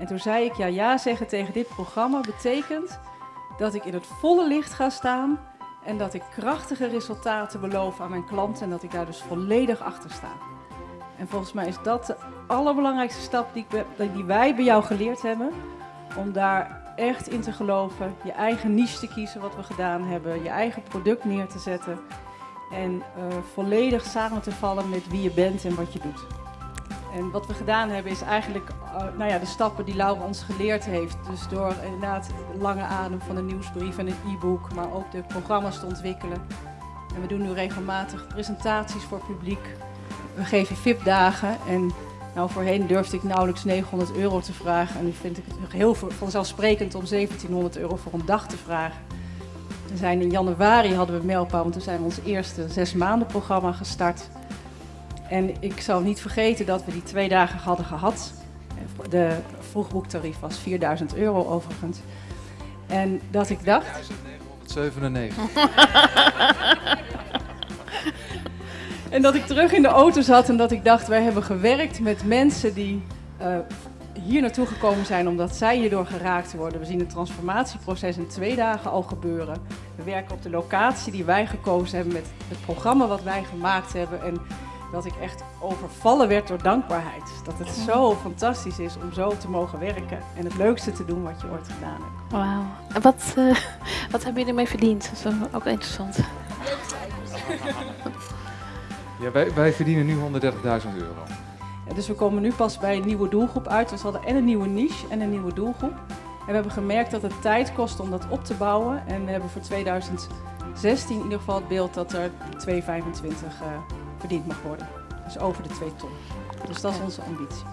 En toen zei ik, ja, ja zeggen tegen dit programma betekent dat ik in het volle licht ga staan en dat ik krachtige resultaten beloof aan mijn klanten en dat ik daar dus volledig achter sta. En volgens mij is dat de allerbelangrijkste stap die, die wij bij jou geleerd hebben. Om daar echt in te geloven, je eigen niche te kiezen, wat we gedaan hebben, je eigen product neer te zetten. En uh, volledig samen te vallen met wie je bent en wat je doet. En wat we gedaan hebben is eigenlijk uh, nou ja, de stappen die Laura ons geleerd heeft. Dus door inderdaad de lange adem van een nieuwsbrief en een e-book, maar ook de programma's te ontwikkelen. En we doen nu regelmatig presentaties voor publiek. We geven VIP-dagen en nou, voorheen durfde ik nauwelijks 900 euro te vragen. En nu vind ik het heel vanzelfsprekend om 1700 euro voor een dag te vragen. We zijn in januari hadden we Melpa, want toen zijn we ons eerste zes maanden programma gestart. En ik zal niet vergeten dat we die twee dagen hadden gehad. De vroegboektarief was 4000 euro overigens. En dat ik dacht... 1997. en dat ik terug in de auto zat en dat ik dacht, wij hebben gewerkt met mensen die uh, hier naartoe gekomen zijn omdat zij hierdoor geraakt worden. We zien het transformatieproces in twee dagen al gebeuren. We werken op de locatie die wij gekozen hebben met het programma wat wij gemaakt hebben. En dat ik echt overvallen werd door dankbaarheid. Dat het zo fantastisch is om zo te mogen werken en het leukste te doen wat je ooit gedaan hebt. Wauw. En wat, uh, wat hebben jullie ermee verdiend? Dat is ook interessant. Ja, wij, wij verdienen nu 130.000 euro. Ja, dus we komen nu pas bij een nieuwe doelgroep uit. Dus we hadden en een nieuwe niche en een nieuwe doelgroep. En we hebben gemerkt dat het tijd kost om dat op te bouwen. En we hebben voor 2016 in ieder geval het beeld dat er 2,25 uh, verdiend mag worden. Dus over de 2 ton. Dus dat is onze ambitie.